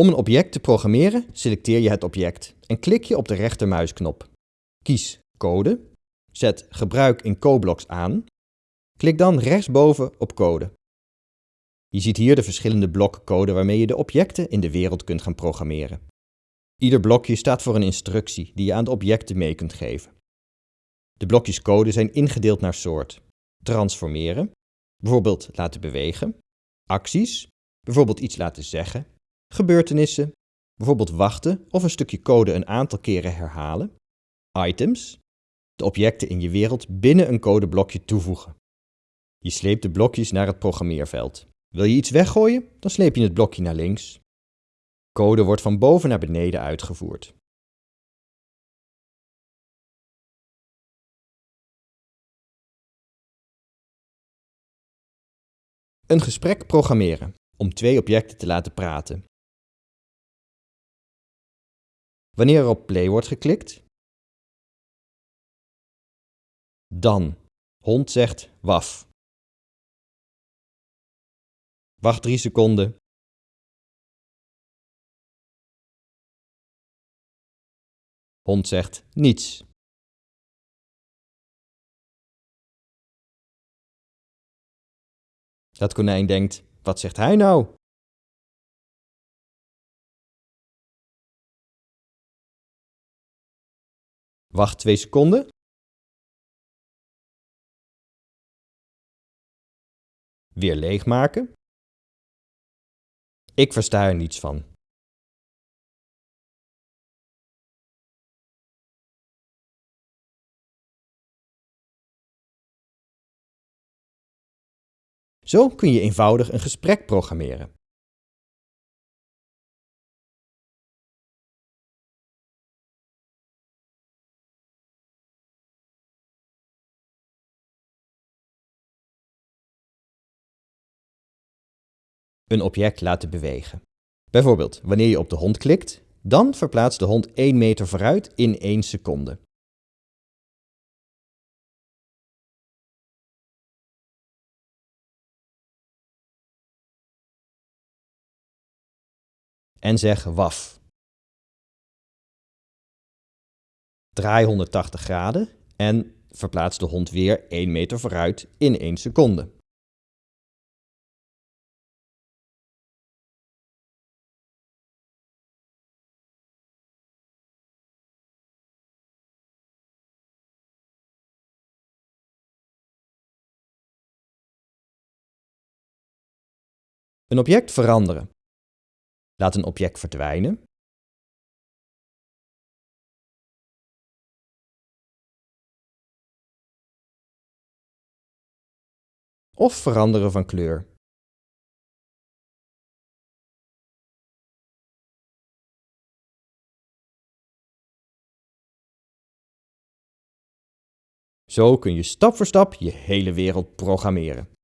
Om een object te programmeren selecteer je het object en klik je op de rechtermuisknop. Kies Code, zet Gebruik in CoBlocks aan, klik dan rechtsboven op Code. Je ziet hier de verschillende blokken code waarmee je de objecten in de wereld kunt gaan programmeren. Ieder blokje staat voor een instructie die je aan de objecten mee kunt geven. De blokjes code zijn ingedeeld naar soort. Transformeren, bijvoorbeeld laten bewegen. Acties, bijvoorbeeld iets laten zeggen. Gebeurtenissen, bijvoorbeeld wachten of een stukje code een aantal keren herhalen. Items, de objecten in je wereld binnen een codeblokje toevoegen. Je sleept de blokjes naar het programmeerveld. Wil je iets weggooien, dan sleep je het blokje naar links. Code wordt van boven naar beneden uitgevoerd. Een gesprek programmeren om twee objecten te laten praten. Wanneer er op play wordt geklikt, dan hond zegt waf. Wacht 3 seconden. Hond zegt niets. Dat konijn denkt, wat zegt hij nou? Wacht 2 seconden. Weer leegmaken. Ik versta er niets van. Zo kun je eenvoudig een gesprek programmeren. Een object laten bewegen. Bijvoorbeeld, wanneer je op de hond klikt, dan verplaatst de hond 1 meter vooruit in 1 seconde. en zeg waf. Draai 180 graden en verplaats de hond weer 1 meter vooruit in 1 seconde. Een object veranderen. Laat een object verdwijnen. Of veranderen van kleur. Zo kun je stap voor stap je hele wereld programmeren.